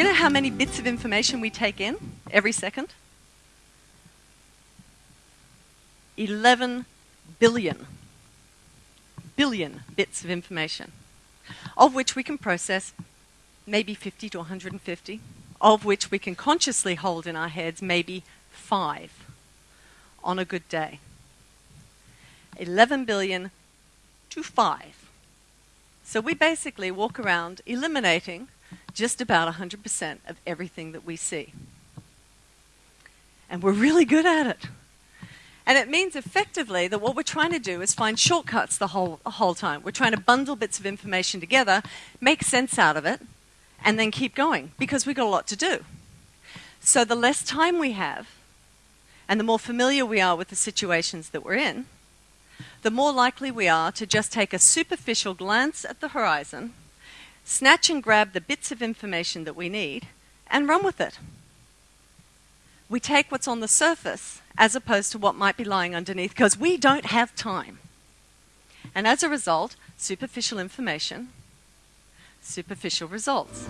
Do you know how many bits of information we take in every second? 11 billion. Billion bits of information, of which we can process maybe 50 to 150, of which we can consciously hold in our heads maybe five on a good day. 11 billion to five. So we basically walk around eliminating just about 100% of everything that we see. And we're really good at it. And it means effectively that what we're trying to do is find shortcuts the whole, the whole time. We're trying to bundle bits of information together, make sense out of it, and then keep going because we've got a lot to do. So the less time we have, and the more familiar we are with the situations that we're in, the more likely we are to just take a superficial glance at the horizon, snatch and grab the bits of information that we need, and run with it. We take what's on the surface as opposed to what might be lying underneath because we don't have time. And as a result, superficial information, superficial results.